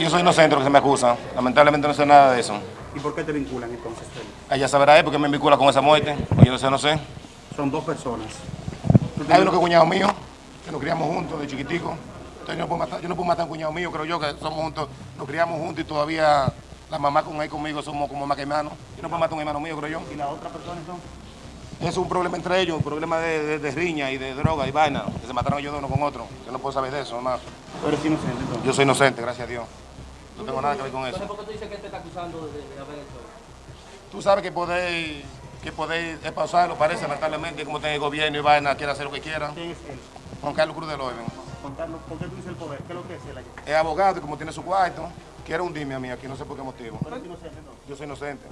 Yo soy inocente lo que se me acusa. Lamentablemente no sé nada de eso. ¿Y por qué te vinculan entonces? Ella sabrá él porque me vincula con esa muerte. Pues yo no sé, no sé. Son dos personas. ¿Tú Hay uno que es cuñado mío, que nos criamos juntos de chiquitico. Entonces yo no puedo matar, yo no puedo matar a un cuñado mío, creo yo, que somos juntos, nos criamos juntos y todavía la mamá con él conmigo somos como más que hermanos. Yo no puedo matar a un hermano mío, creo yo. ¿Y las otras personas son? Es un problema entre ellos, un problema de, de- de riña y de droga y vaina, que se mataron ellos de uno con otro. Yo no puedo saber de eso, mamá. Tú eres inocente entonces. Yo soy inocente, gracias a Dios. No tengo nada que ver con eso. Entonces, ¿por qué tú dices que te está acusando de, de haber hecho? Tú sabes que poder, que poder es pausarlo, parece, lamentablemente, como tiene el gobierno y vaina, quiere hacer lo que quiera. ¿Quién es él? Juan Carlos Cruz. Juan Carlos, ¿por qué tú dices el poder? ¿Qué es lo que es él aquí? Es abogado y como tiene su cuarto, quiere hundirme a mí aquí, no sé por qué motivo. Tú eres inocente entonces. Yo soy inocente.